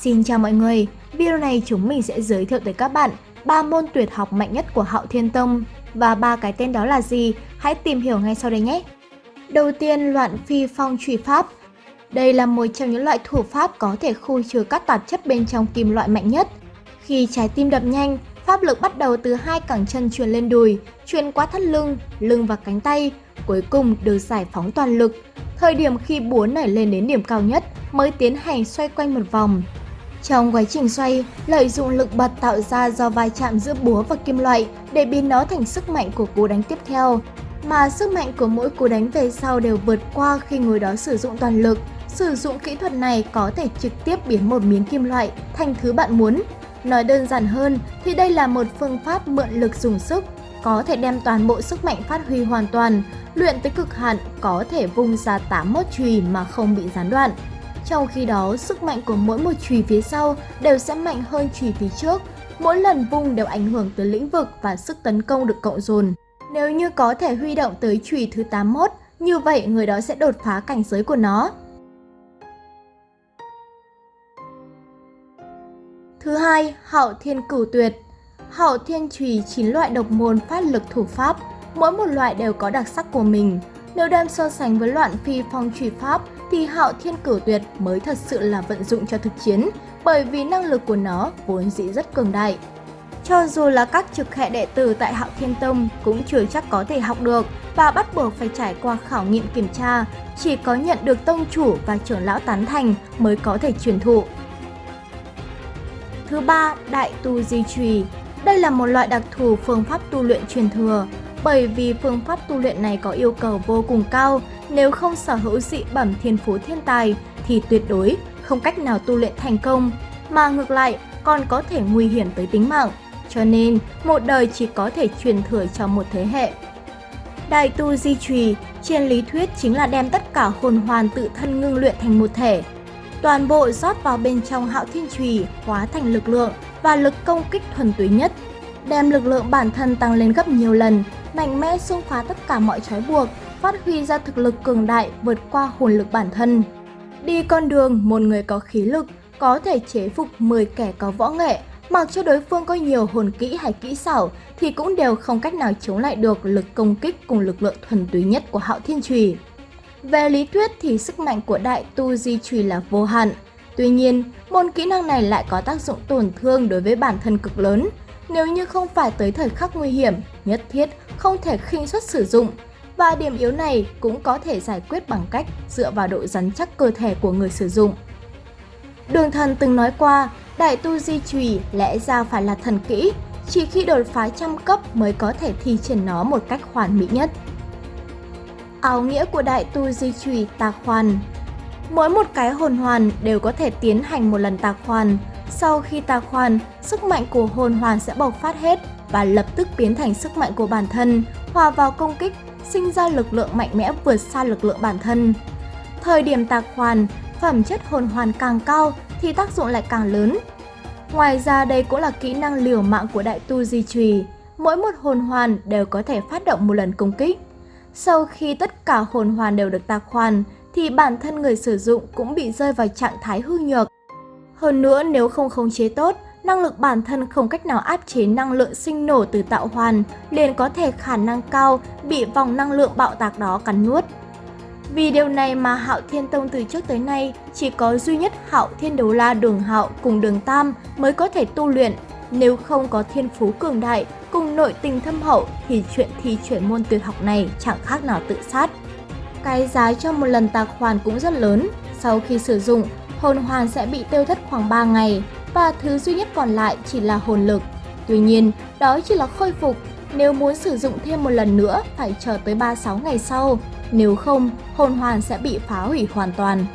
Xin chào mọi người, video này chúng mình sẽ giới thiệu tới các bạn ba môn tuyệt học mạnh nhất của Hạo Thiên Tông và ba cái tên đó là gì, hãy tìm hiểu ngay sau đây nhé. Đầu tiên, loạn phi phong trùy pháp. Đây là một trong những loại thủ pháp có thể khu trừ các tạp chất bên trong kim loại mạnh nhất. Khi trái tim đập nhanh, pháp lực bắt đầu từ hai cẳng chân truyền lên đùi, truyền qua thắt lưng, lưng và cánh tay, cuối cùng được giải phóng toàn lực. Thời điểm khi búa nảy lên đến điểm cao nhất mới tiến hành xoay quanh một vòng. Trong quá trình xoay, lợi dụng lực bật tạo ra do vai chạm giữa búa và kim loại để biến nó thành sức mạnh của cú đánh tiếp theo. Mà sức mạnh của mỗi cú đánh về sau đều vượt qua khi người đó sử dụng toàn lực. Sử dụng kỹ thuật này có thể trực tiếp biến một miếng kim loại thành thứ bạn muốn. Nói đơn giản hơn thì đây là một phương pháp mượn lực dùng sức, có thể đem toàn bộ sức mạnh phát huy hoàn toàn, luyện tới cực hạn có thể vung ra 81 chùy mà không bị gián đoạn. Trong khi đó, sức mạnh của mỗi một chùy phía sau đều sẽ mạnh hơn chùy phía trước. Mỗi lần vung đều ảnh hưởng tới lĩnh vực và sức tấn công được cộng dồn. Nếu như có thể huy động tới chùy thứ 81, như vậy người đó sẽ đột phá cảnh giới của nó. Thứ hai, Hậu Thiên Cửu Tuyệt Hậu Thiên Chùy chín loại độc môn phát lực thủ pháp, mỗi một loại đều có đặc sắc của mình. Nếu đem so sánh với loạn phi phong trùy pháp thì Hạo Thiên Cửu Tuyệt mới thật sự là vận dụng cho thực chiến, bởi vì năng lực của nó vốn dĩ rất cường đại. Cho dù là các trực hệ đệ tử tại Hạo Thiên Tông cũng chưa chắc có thể học được và bắt buộc phải trải qua khảo nghiệm kiểm tra, chỉ có nhận được tông chủ và trưởng lão tán thành mới có thể truyền thụ. Thứ ba, Đại Tu Di Trùy Đây là một loại đặc thù phương pháp tu luyện truyền thừa, bởi vì phương pháp tu luyện này có yêu cầu vô cùng cao, nếu không sở hữu dị bẩm thiên phú thiên tài thì tuyệt đối không cách nào tu luyện thành công, mà ngược lại còn có thể nguy hiểm tới tính mạng. Cho nên, một đời chỉ có thể truyền thừa cho một thế hệ. Đại tu di trì trên lý thuyết chính là đem tất cả hồn hoàn tự thân ngưng luyện thành một thể. Toàn bộ rót vào bên trong hạo thiên trì hóa thành lực lượng và lực công kích thuần túy nhất. Đem lực lượng bản thân tăng lên gấp nhiều lần, mạnh mẽ xung phá tất cả mọi trói buộc, phát huy ra thực lực cường đại vượt qua hồn lực bản thân. Đi con đường một người có khí lực có thể chế phục 10 kẻ có võ nghệ, mặc cho đối phương có nhiều hồn kỹ hay kỹ xảo thì cũng đều không cách nào chống lại được lực công kích cùng lực lượng thuần túy nhất của Hạo Thiên Trùy. Về lý thuyết thì sức mạnh của Đại Tu Di Trùy là vô hạn. Tuy nhiên, môn kỹ năng này lại có tác dụng tổn thương đối với bản thân cực lớn. Nếu như không phải tới thời khắc nguy hiểm, nhất thiết không thể khinh suất sử dụng và điểm yếu này cũng có thể giải quyết bằng cách dựa vào độ rắn chắc cơ thể của người sử dụng. Đường thần từng nói qua, đại tu di trùy lẽ ra phải là thần kỹ, chỉ khi đột phá trăm cấp mới có thể thi triển nó một cách hoàn mỹ nhất. Áo nghĩa của đại tu di trùy tạc hoàn Mỗi một cái hồn hoàn đều có thể tiến hành một lần tạc hoàn. Sau khi tà khoan sức mạnh của hồn hoàn sẽ bộc phát hết và lập tức biến thành sức mạnh của bản thân, hòa vào công kích sinh ra lực lượng mạnh mẽ vượt xa lực lượng bản thân. Thời điểm tà khoan phẩm chất hồn hoàn càng cao thì tác dụng lại càng lớn. Ngoài ra đây cũng là kỹ năng liều mạng của đại tu di trì Mỗi một hồn hoàn đều có thể phát động một lần công kích. Sau khi tất cả hồn hoàn đều được tạc hoàn thì bản thân người sử dụng cũng bị rơi vào trạng thái hư nhược. Hơn nữa nếu không khống chế tốt năng lực bản thân không cách nào áp chế năng lượng sinh nổ từ tạo hoàn, liền có thể khả năng cao bị vòng năng lượng bạo tạc đó cắn nuốt. Vì điều này mà Hạo Thiên Tông từ trước tới nay chỉ có duy nhất Hạo Thiên Đấu La Đường Hạo cùng Đường Tam mới có thể tu luyện. Nếu không có thiên phú cường đại cùng nội tình thâm hậu thì chuyện thi chuyển môn tuyệt học này chẳng khác nào tự sát. Cái giá cho một lần tạc hoàn cũng rất lớn. Sau khi sử dụng, hồn hoàn sẽ bị tiêu thất khoảng 3 ngày và thứ duy nhất còn lại chỉ là hồn lực. Tuy nhiên, đó chỉ là khôi phục, nếu muốn sử dụng thêm một lần nữa phải chờ tới 36 ngày sau, nếu không hồn hoàn sẽ bị phá hủy hoàn toàn.